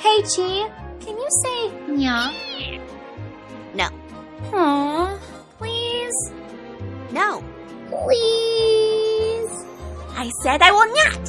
Hey, Chi, can you say nya? No. Aw, please, No. please. I said I will not.